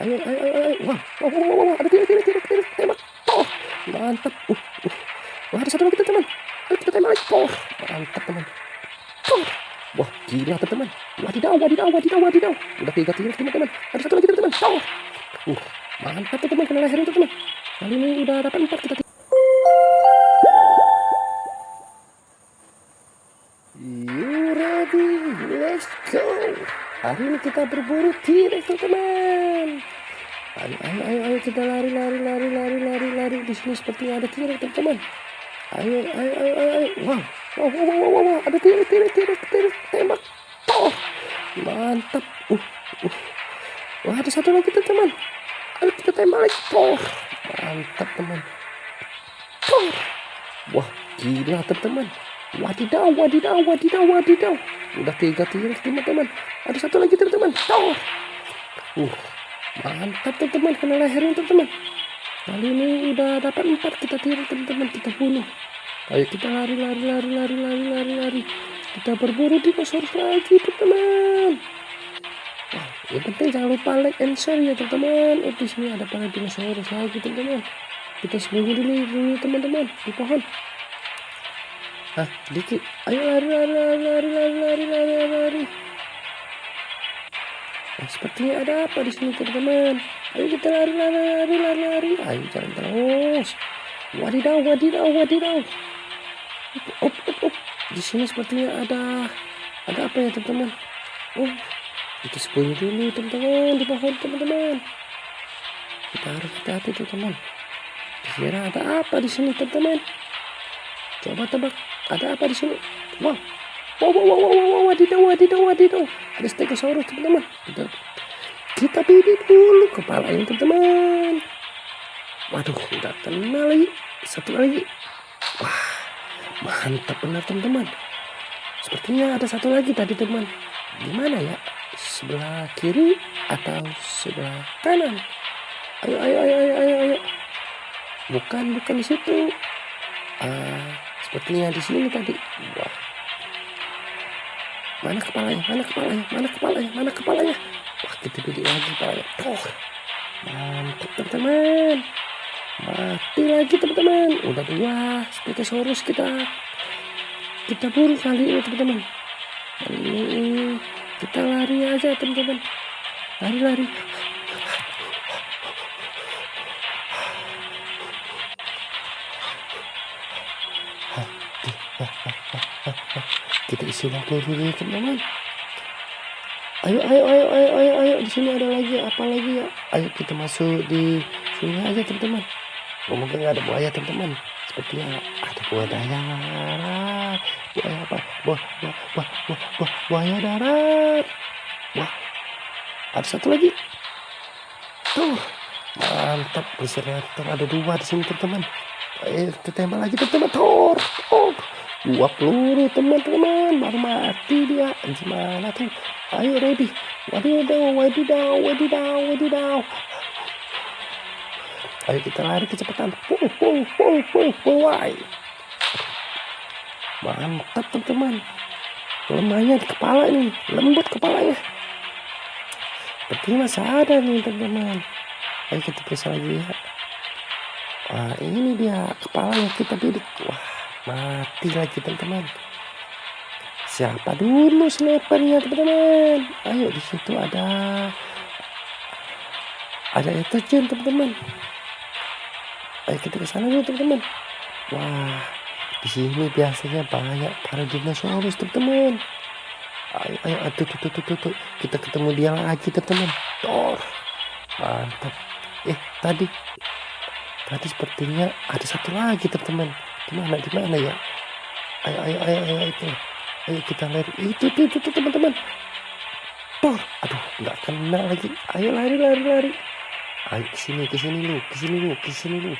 Ayo, ayo, ayo, ayo. Wah, wah, wah, wah. Ada tidak, tidak, tidak, tidak. Tembak. Oh, mantap. Uh, uh. Wah, ada satu lagi, teman. Ayo kita tembak lagi. Oh, mantap, teman. Oh. Wah, gila, teman. Wadidaw, wadidaw, wadidaw, wadidaw. Udah tiga tiga, teman-teman. Ada satu lagi, teman-teman. Oh. Uh, mantap, teman. Kena lehernya, teman. Kali ini udah dapat empat kita. You Let's go. Hari ini kita berburu T-Rex teman-teman. Ayo, ayo, ayo, ayo kita lari, lari, lari, lari, lari, lari. Di sini seperti ada T-Rex teman-teman. Ayo, ayo, ayo, ayo, ayo. Wow, wow, wow, wow, wow, wow. Ada T-Rex, T-Rex, T-Rex, T-Rex. Tembak. Oh, mantap. Uh, uh. Wah, ada satu lagi teman-teman. Ayo kita tembak lagi. Oh, mantap teman. Oh. Wah, gila teman-teman. Wadidaw, wadidaw, wadidaw, wadidaw. Udah tiga tiga teman-teman. Ada satu lagi teman-teman. Oh. Uh, mantap teman-teman. Kena lehernya teman-teman. Kali ini udah dapat empat kita tiru teman-teman. Kita bunuh. Ayo kita lari, lari, lari, lari, lari, lari, lari. Kita berburu dinosaurus lagi teman-teman. Wah, yang penting jangan lupa like and share ya teman-teman. Oh, di sini ada para dinosaurus lagi teman-teman. Kita sembunyi dulu, dulu teman-teman di pohon. Hah, Diki. Ayo lari, lari, lari, lari, lari, lari, lari, lari. Nah, sepertinya ada apa di sini, teman-teman. Ayo kita lari, lari, lari, lari, lari. Ayo jalan terus. Wadidaw, wadidaw, wadidaw. op op op, Di sini sepertinya ada ada apa ya, teman-teman? Oh, kita sepuluh dulu, teman-teman, di pohon, teman-teman. Kita harus hati-hati, teman-teman. Kira ada apa di sini, teman-teman? Coba tebak ada apa di sini? Wow, wow, wow, wow, wow, wow, wadidaw, wadidaw, wadidaw. Ada stegosaurus teman-teman. Kita, kita bidik dulu kepalanya teman-teman. Waduh, udah kena lagi. Satu lagi. Wah, mantap benar teman-teman. Sepertinya ada satu lagi tadi teman. Di mana ya? Sebelah kiri atau sebelah kanan? Ayo, ayo, ayo, ayo, ayo, ayo. Bukan, bukan di situ. Ah, sepertinya di sini tadi. Wah. Mana kepalanya? Mana kepalanya? Mana kepalanya? Mana kepalanya? Wah, kita bidik lagi kepalanya. Oh, mantap teman-teman. Mati lagi teman-teman. Udah dua Stegosaurus kita kita buru kali ini teman-teman. Ini kita lari aja teman-teman. Lari-lari. Kita isi waktu dulu teman-teman ayo ayo ayo ayo ayo ayo. Di sini ada lagi apa lagi ya? Ayo kita masuk di sungai aja teman-teman. Mungkin nggak ada buaya teman-teman. Sepertinya ada buaya darat buaya apa? Buah buah buah buah buah buaya darat. Wah. Ada satu lagi. Tuh. Mantap. Berserenter ada dua di sini teman-teman. Ayo kita tembak lagi teman-teman. Tor oh dua peluru teman-teman. Baru mati dia. Gimana tuh? Ayo ready wadidaw wadidaw wadidaw wadidaw ayo kita lari kecepatan. Pull pull pull pull why mantap teman-teman. Lemahnya di kepala ini. Lembut kepalanya. Sepertinya masih ada nih teman-teman. Ayo kita periksa lagi ya. Wah ini dia kepalanya kita bidik wah mati lagi teman-teman. Siapa dulu snipernya teman-teman? Ayo di situ ada ada etogen teman-teman. Ayo kita ke sana yuk teman-teman. Wah di sini biasanya banyak para dinosaurus teman-teman. Ayo ayo aduh tuh, tuh, tuh, tuh. kita ketemu dia lagi teman-teman. Thor mantap. Eh tadi. Tadi sepertinya ada satu lagi teman-teman di mana di mana ya? Ayo ayo ayo ayo itu. Ayo kita lari. Itu itu itu, itu teman-teman. Tor, aduh nggak kena lagi. Ayo lari lari lari. Ayo ke sini ke sini lu ke sini lu ke sini lu